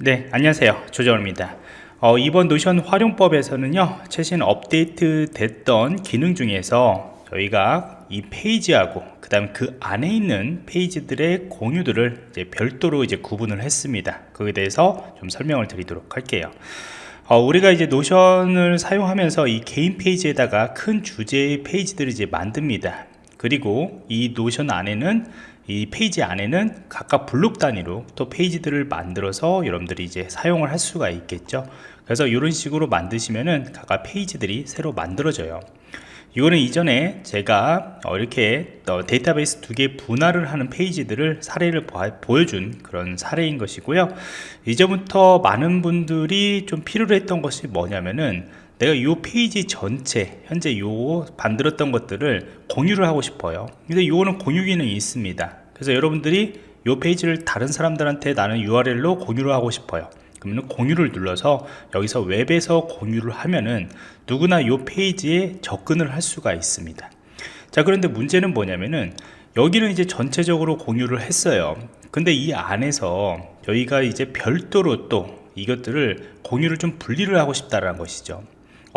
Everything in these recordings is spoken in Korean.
네 안녕하세요. 조정호입니다. 어, 이번 노션 활용법에서는요 최신 업데이트 됐던 기능 중에서 저희가 이 페이지하고 그 다음 그 안에 있는 페이지들의 공유들을 이제 별도로 이제 구분을 했습니다. 그에 대해서 좀 설명을 드리도록 할게요. 어, 우리가 이제 노션을 사용하면서 이 개인 페이지에다가 큰 주제의 페이지들을 이제 만듭니다. 그리고 이 노션 안에는 이 페이지 안에는 각각 블록 단위로 또 페이지들을 만들어서 여러분들이 이제 사용을 할 수가 있겠죠. 그래서 이런 식으로 만드시면은 각각 페이지들이 새로 만들어져요. 이거는 이전에 제가 어, 이렇게 어, 데이터베이스 두 개 분할을 하는 페이지들을 사례를 보여준 그런 사례인 것이고요. 이제부터 많은 분들이 좀 필요로 했던 것이 뭐냐면은 내가 이 페이지 전체 현재 요 만들었던 것들을 공유를 하고 싶어요. 근데 이거는 공유 기능이 있습니다. 그래서 여러분들이 이 페이지를 다른 사람들한테 나는 URL로 공유를 하고 싶어요. 그러면 공유를 눌러서 여기서 웹에서 공유를 하면은 누구나 이 페이지에 접근을 할 수가 있습니다. 자 그런데 문제는 뭐냐면은 여기는 이제 전체적으로 공유를 했어요. 근데 이 안에서 저희가 이제 별도로 또 이것들을 공유를 좀 분리를 하고 싶다라는 것이죠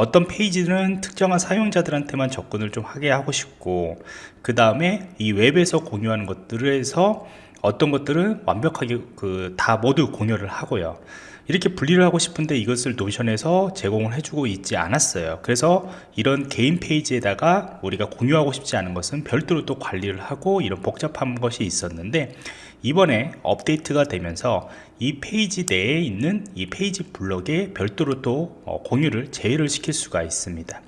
어떤 페이지는 특정한 사용자들한테만 접근을 좀 하게 하고 싶고 그 다음에 이 웹에서 공유하는 것들에서 어떤 것들은 완벽하게 그 다 모두 공유를 하고요. 이렇게 분리를 하고 싶은데 이것을 노션에서 제공을 해주고 있지 않았어요. 그래서 이런 개인 페이지에다가 우리가 공유하고 싶지 않은 것은 별도로 또 관리를 하고 이런 복잡한 것이 있었는데 이번에 업데이트가 되면서 이 페이지 내에 있는 이 페이지 블록에 별도로 또 어, 공유를 제외를 시킬 수가 있습니다.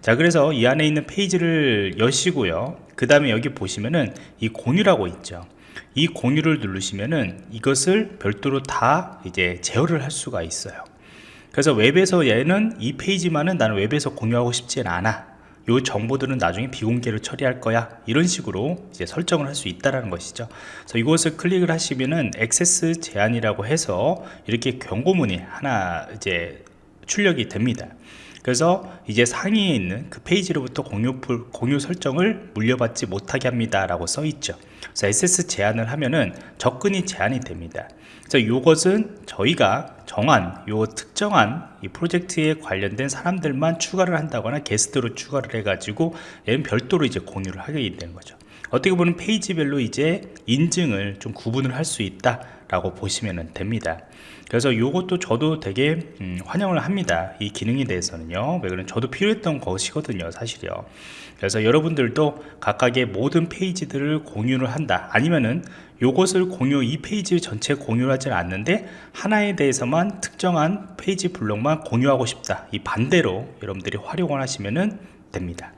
자 그래서 이 안에 있는 페이지를 여시고요. 그 다음에 여기 보시면은 이 공유라고 있죠 이 공유를 누르시면은 이것을 별도로 다 이제 제어를 할 수가 있어요. 그래서 웹에서 얘는 이 페이지만은 나는 웹에서 공유하고 싶지 않아. 요 정보들은 나중에 비공개로 처리할 거야. 이런 식으로 이제 설정을 할 수 있다라는 것이죠. 그래서 이것을 클릭을 하시면은 액세스 제한이라고 해서 이렇게 경고문이 하나 이제 출력이 됩니다. 그래서 이제 상위에 있는 그 페이지로부터 공유, 공유 설정을 물려받지 못하게 합니다 라고 써 있죠 그래서 SS 제한을 하면은 접근이 제한이 됩니다. 그래서 이것은 저희가 정한 요 특정한 이 프로젝트에 관련된 사람들만 추가를 한다거나 게스트로 추가를 해 가지고 얘는 별도로 이제 공유를 하게 되는 거죠 어떻게 보면 페이지별로 이제 인증을 좀 구분을 할 수 있다 라고 보시면 됩니다. 그래서 이것도 저도 되게 음, 환영을 합니다. 이 기능에 대해서는요. 왜 그러면 저도 필요했던 것이거든요 사실요. 그래서 여러분들도 각각의 모든 페이지들을 공유를 한다. 아니면은 요것을 공유 이 페이지 전체 공유를 하지 않는데 하나에 대해서만 특정한 페이지 블록만 공유하고 싶다. 이 반대로 여러분들이 활용을 하시면 됩니다